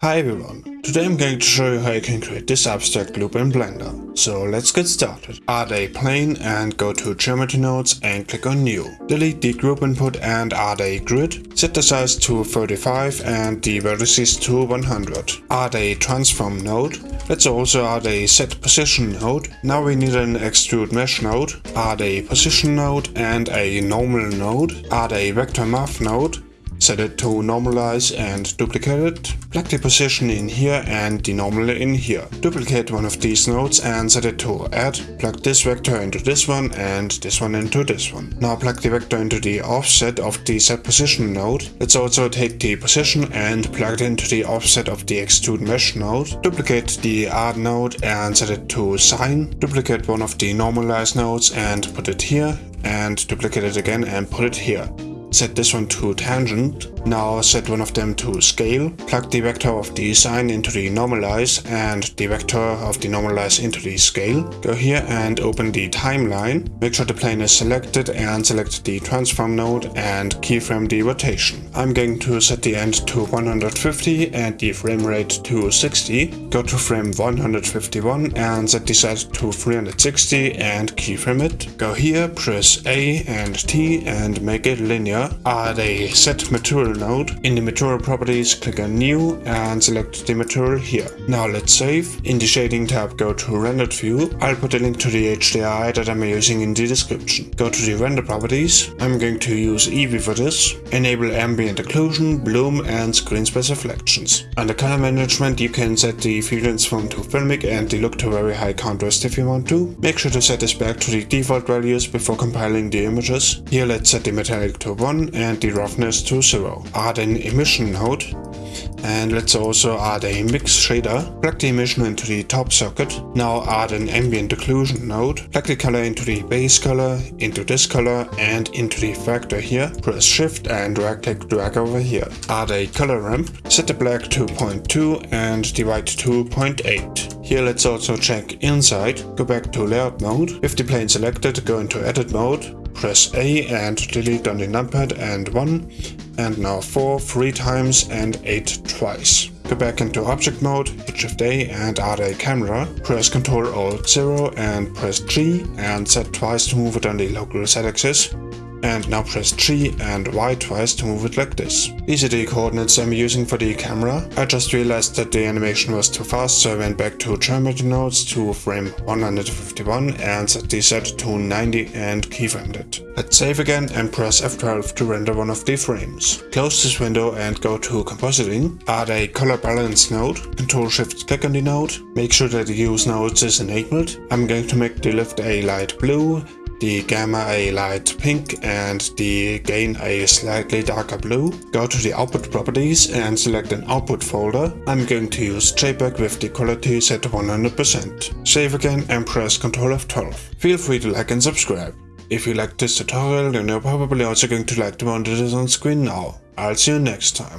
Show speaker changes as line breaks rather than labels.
Hi everyone, today I'm going to show you how you can create this abstract loop in Blender. So let's get started. Add a plane and go to geometry nodes and click on new. Delete the group input and add a grid. Set the size to 35 and the vertices to 100. Add a transform node. Let's also add a set position node. Now we need an extrude mesh node. Add a position node and a normal node. Add a vector math node set it to normalize and duplicate it, plug the position in here and the normal in here. Duplicate one of these nodes and set it to add, plug this vector into this one and this one into this one. Now plug the vector into the offset of the set position node. Let's also take the position and plug it into the offset of the extrude mesh node. Duplicate the add node and set it to sine. Duplicate one of the normalize nodes and put it here and duplicate it again and put it here set this one to tangent. Now set one of them to scale. Plug the vector of the sine into the normalize and the vector of the normalize into the scale. Go here and open the timeline. Make sure the plane is selected and select the transform node and keyframe the rotation. I'm going to set the end to 150 and the frame rate to 60. Go to frame 151 and set the size to 360 and keyframe it. Go here, press A and T and make it linear add a set material node. In the material properties, click on new and select the material here. Now let's save. In the shading tab, go to rendered view. I'll put a link to the HDI that I'm using in the description. Go to the render properties. I'm going to use Eevee for this. Enable ambient occlusion, bloom and screen space reflections. Under color management, you can set the feelings from to filmic and the look to very high contrast if you want to. Make sure to set this back to the default values before compiling the images. Here let's set the metallic to 1 1 and the roughness to 0. Add an emission node and let's also add a mix shader. Plug the emission into the top socket. Now add an ambient occlusion node. Plug the color into the base color, into this color and into the factor here. Press shift and right click drag over here. Add a color ramp. Set the black to 0.2 and the white to 0.8. Here let's also check inside. Go back to layout mode. If the plane selected, go into edit mode Press A and delete on the numpad and 1 and now 4 three times and 8 twice. Go back into object mode, hit shift A and add a camera, press Ctrl Alt 0 and press G and set twice to move it on the local Z axis and now press G and Y twice to move it like this. These are the coordinates I'm using for the camera. I just realized that the animation was too fast so I went back to geometry nodes to frame 151 and set the set to 90 and keyframed it. Let's save again and press F12 to render one of the frames. Close this window and go to compositing. Add a color balance node. Ctrl Shift click on the node. Make sure that the use nodes is enabled. I'm going to make the lift a light blue the er gamma a light pink and the er gain a slightly darker blue. Go to the output properties and select an output folder. I'm going to use JPEG with the quality set to 100%. Save again and press Ctrl F12. Feel free to like and subscribe. If you liked this tutorial then you're probably also going to like the one that is on screen now. I'll see you next time.